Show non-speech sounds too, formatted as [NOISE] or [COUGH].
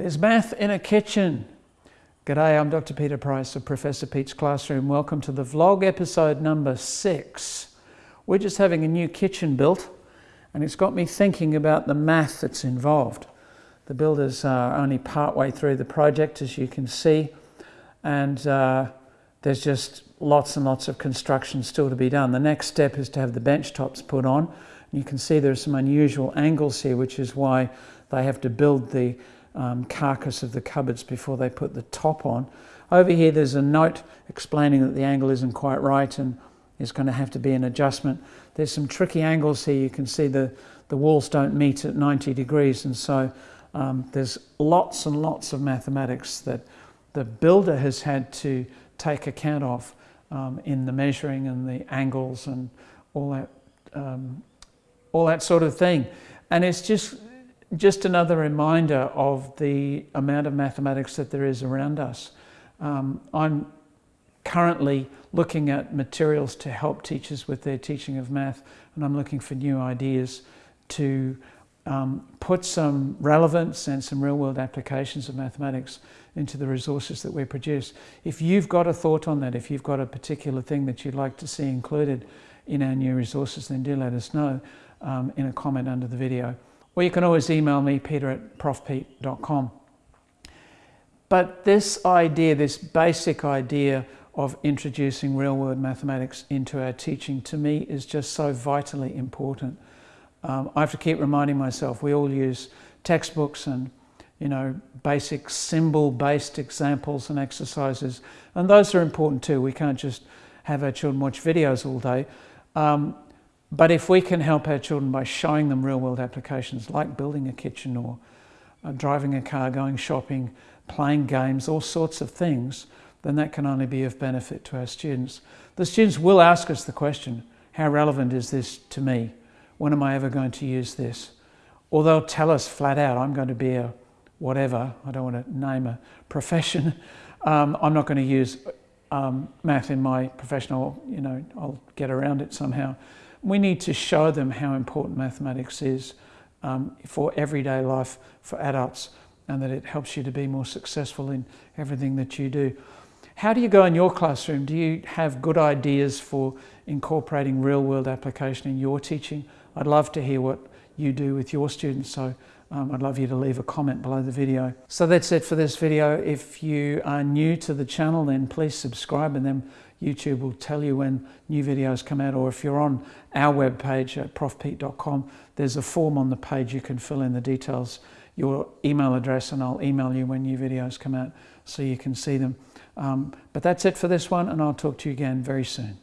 There's math in a kitchen. G'day, I'm Dr. Peter Price of Professor Pete's Classroom. Welcome to the vlog episode number six. We're just having a new kitchen built and it's got me thinking about the math that's involved. The builders are only part-way through the project, as you can see, and uh, there's just lots and lots of construction still to be done. The next step is to have the bench tops put on. You can see there are some unusual angles here, which is why they have to build the um, carcass of the cupboards before they put the top on. Over here there's a note explaining that the angle isn't quite right and is going to have to be an adjustment. There's some tricky angles here. You can see the, the walls don't meet at 90 degrees and so um, there's lots and lots of mathematics that the builder has had to take account of um, in the measuring and the angles and all that, um, all that sort of thing. And it's just just another reminder of the amount of mathematics that there is around us. Um, I'm currently looking at materials to help teachers with their teaching of math and I'm looking for new ideas to um, put some relevance and some real-world applications of mathematics into the resources that we produce. If you've got a thought on that, if you've got a particular thing that you'd like to see included in our new resources, then do let us know um, in a comment under the video. Or you can always email me, peter at profpete.com. But this idea, this basic idea of introducing real-world mathematics into our teaching, to me, is just so vitally important. Um, I have to keep reminding myself, we all use textbooks and you know, basic symbol-based examples and exercises, and those are important too. We can't just have our children watch videos all day. Um, but if we can help our children by showing them real world applications like building a kitchen or uh, driving a car, going shopping, playing games, all sorts of things, then that can only be of benefit to our students. The students will ask us the question, how relevant is this to me? When am I ever going to use this? Or they'll tell us flat out, I'm going to be a whatever, I don't want to name a profession, [LAUGHS] um, I'm not going to use um, math in my professional, you know, I'll get around it somehow we need to show them how important mathematics is um, for everyday life for adults and that it helps you to be more successful in everything that you do. How do you go in your classroom? Do you have good ideas for incorporating real world application in your teaching? I'd love to hear what you do with your students. So um, I'd love you to leave a comment below the video. So that's it for this video. If you are new to the channel, then please subscribe and then YouTube will tell you when new videos come out. Or if you're on our webpage at profpete.com, there's a form on the page you can fill in the details, your email address, and I'll email you when new videos come out so you can see them. Um, but that's it for this one, and I'll talk to you again very soon.